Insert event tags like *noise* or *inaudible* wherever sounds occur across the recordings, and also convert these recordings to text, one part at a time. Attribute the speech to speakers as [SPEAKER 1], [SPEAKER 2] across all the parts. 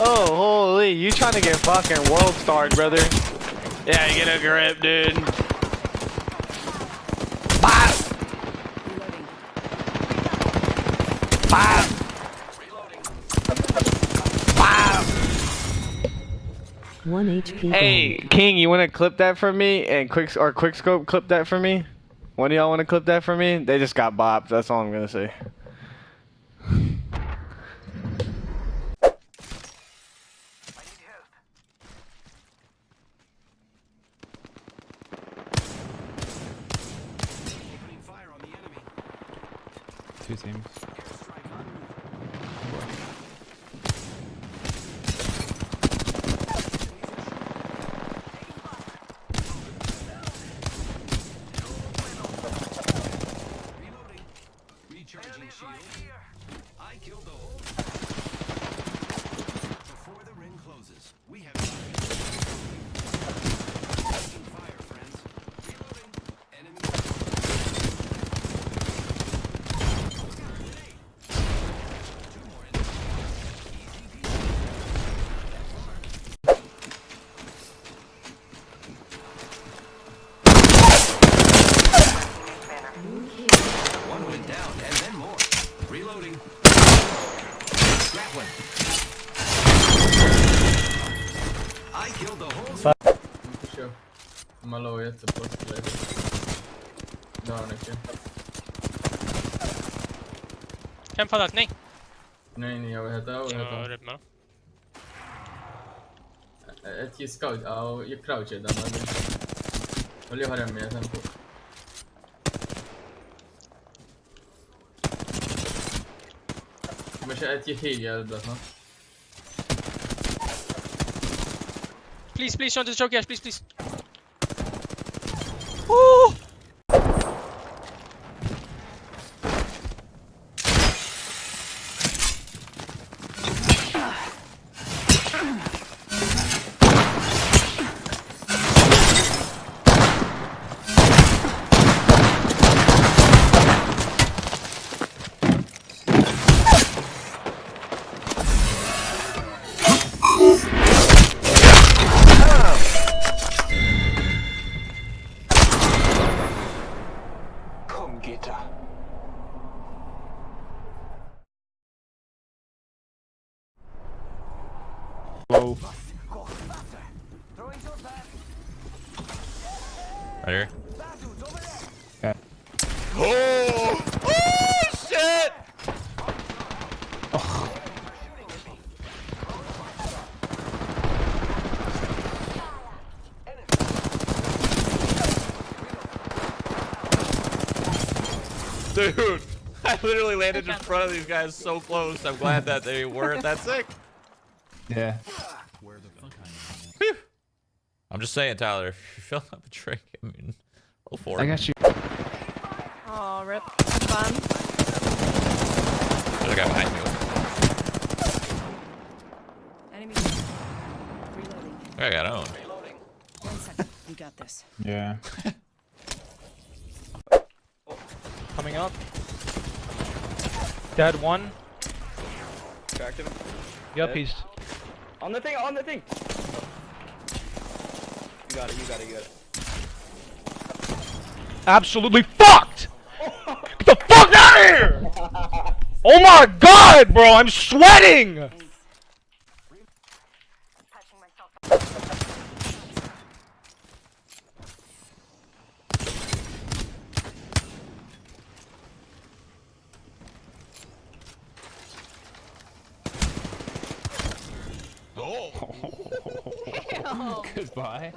[SPEAKER 1] Oh, holy, you trying to get fucking world starred, brother. Yeah, you get a grip, dude. Bye. Bye. Bye.
[SPEAKER 2] One HP.
[SPEAKER 1] Hey, King, you want to clip that for me? And quick or quick scope clip that for me? One of y'all want to clip that for me? They just got bopped. That's all I'm gonna say.
[SPEAKER 3] Two.
[SPEAKER 4] Franklin. I killed the whole... Sure.
[SPEAKER 5] Malo gets a push later. Danica. Can
[SPEAKER 6] for that, nej?
[SPEAKER 5] Nej, nej, jag vet inte. Jag vet inte.
[SPEAKER 6] Ja,
[SPEAKER 5] Ett scout, ja, och jag crouchade den. Håll jag har den med tempo. Men ett ju
[SPEAKER 6] tidigare blötna. Please, please, don't choke, yes,
[SPEAKER 4] please, please.
[SPEAKER 3] Low. Right here. Okay.
[SPEAKER 1] Oh! Oh shit! Dude, I literally landed in front of these guys so close. I'm glad that they weren't that sick.
[SPEAKER 3] Yeah.
[SPEAKER 7] Phew. I'm just saying, Tyler, *laughs* if you fill up a drink, I mean, go for it.
[SPEAKER 3] I got you.
[SPEAKER 8] Oh, rip. Fun.
[SPEAKER 7] There's a guy behind me.
[SPEAKER 8] Enemy. Reloading.
[SPEAKER 7] I got owned.
[SPEAKER 8] One second. We got this.
[SPEAKER 3] Yeah. *laughs*
[SPEAKER 6] coming up dead one
[SPEAKER 1] Cracked him.
[SPEAKER 6] yep he's
[SPEAKER 1] On the thing, on the thing. You got it, you got it, you got it.
[SPEAKER 6] absolutely fucked! Get the fuck out of here! Oh my god bro i'm sweating *laughs*
[SPEAKER 3] Goodbye.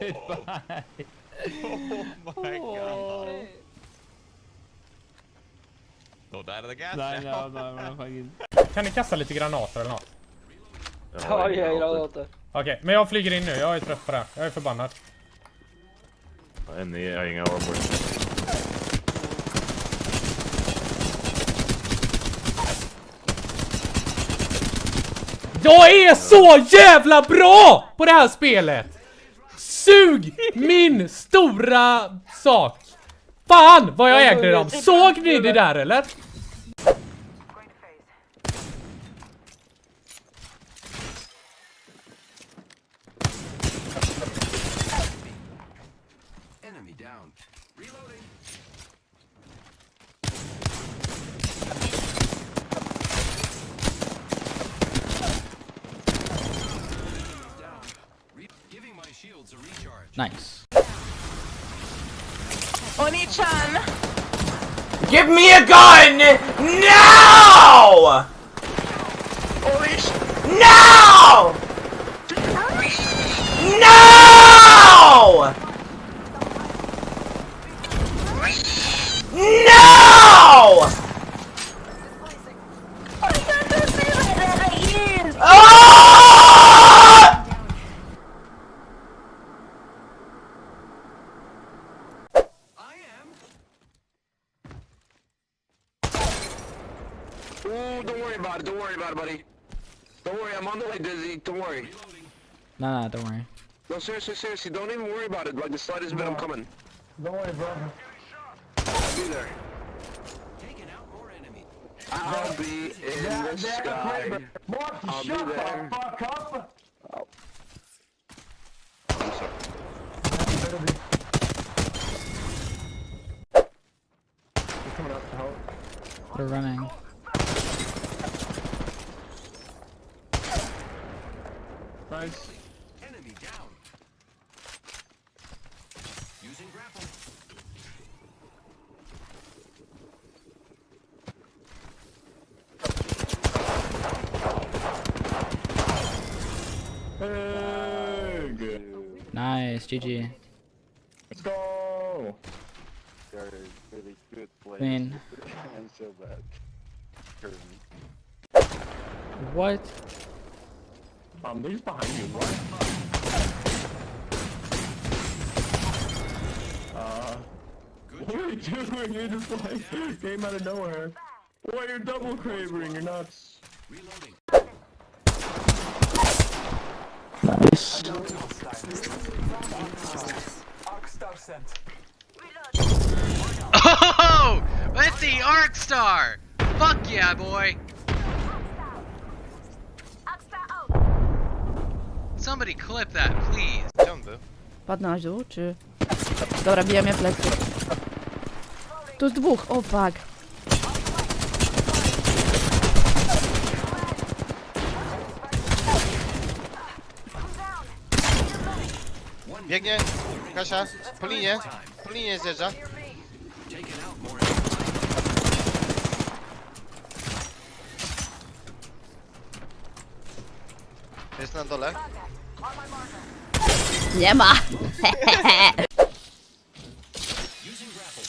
[SPEAKER 3] Goodbye.
[SPEAKER 7] Oh my god. Don't die to the gas.
[SPEAKER 3] Nej, nej, nej, men fucking...
[SPEAKER 6] kan ni kasta lite granater eller något
[SPEAKER 1] Ja, jag gillar det.
[SPEAKER 6] okej men jag flyger in nu jag är trött på det jag är förbannad
[SPEAKER 9] i, jag har inga armor.
[SPEAKER 6] Jag är så jävla bra på det här spelet! Sug min stora sak! Fan vad jag ägde dem! Såg ni det där eller? Enemy down. Reloading.
[SPEAKER 10] Nice.
[SPEAKER 8] Oni-chan!
[SPEAKER 11] Give me a gun now! No! No! No! Ah!
[SPEAKER 12] Ooh, don't worry about it. Don't worry buddy. Don't worry, I'm on the way, Dizzy. Don't worry.
[SPEAKER 10] No, no, don't worry.
[SPEAKER 12] No, seriously, seriously, don't even worry about it. Like the slightest bit, I'm coming.
[SPEAKER 13] Don't worry, bro.
[SPEAKER 12] I'll be there. Taking out more enemies. I'll be in the sky. I'll be there.
[SPEAKER 13] fuck up!
[SPEAKER 12] I'm sorry.
[SPEAKER 13] coming up to help.
[SPEAKER 10] They're running.
[SPEAKER 13] Nice.
[SPEAKER 12] Enemy down. Using grapple.
[SPEAKER 13] Hey, good.
[SPEAKER 10] Nice, GG.
[SPEAKER 13] Let's go!
[SPEAKER 14] really good play.
[SPEAKER 10] Queen. *laughs*
[SPEAKER 14] and so bad.
[SPEAKER 10] What?
[SPEAKER 13] Um, they're just behind you. What? Uh, what are you doing? You're just like came out of nowhere. Boy, you're double craving. You're nuts.
[SPEAKER 12] Reloading.
[SPEAKER 10] Nice. *laughs*
[SPEAKER 11] Oh! With the Arc Star! Fuck yeah, boy! Somebody clip that, please.
[SPEAKER 8] Padł na dół, czy... Dobra, bije mnie plecy. Tu jest dwóch, o fuck.
[SPEAKER 11] Biegnie, Kasia, po linie, po linie zjeżdża. Jest na dole.
[SPEAKER 8] Nie ma!
[SPEAKER 12] Using grapple.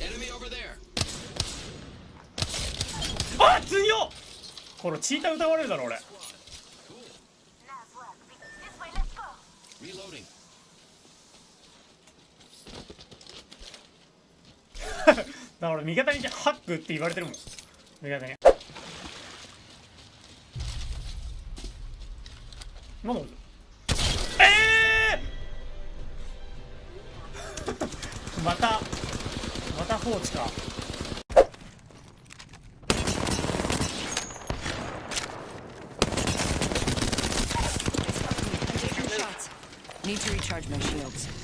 [SPEAKER 12] Enemy over there.
[SPEAKER 3] あ強っこれチーター歌われるだろ俺
[SPEAKER 12] Reloading.
[SPEAKER 3] だから俺味方にハックって言われてるもん味方になんだえーまたまた放置か
[SPEAKER 8] Need to recharge my shields.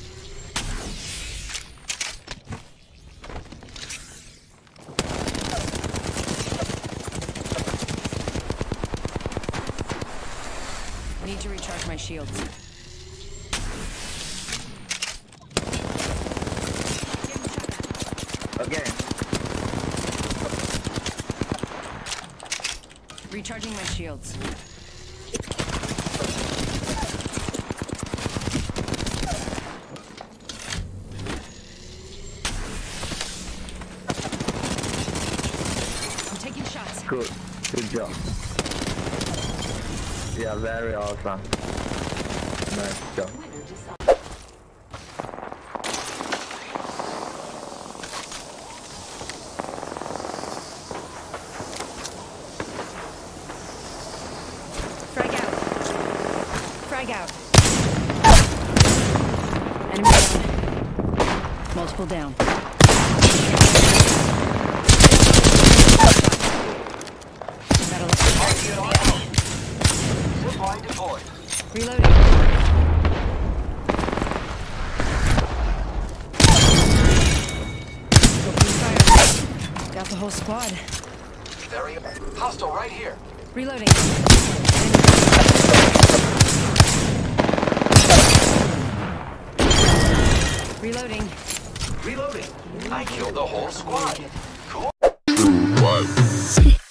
[SPEAKER 8] Need to recharge my shields.
[SPEAKER 12] Again.
[SPEAKER 8] Recharging my shields. I'm taking shots.
[SPEAKER 13] Good. Good job. Yeah, very awesome. Nice job.
[SPEAKER 8] Frag out. Frag out. Enemy down. Multiple down. Fly deployed. Reloading. Got the whole squad.
[SPEAKER 12] Very hostile right here.
[SPEAKER 8] Reloading.
[SPEAKER 15] Reloading. Reloading. I killed the whole squad. Cool. True one.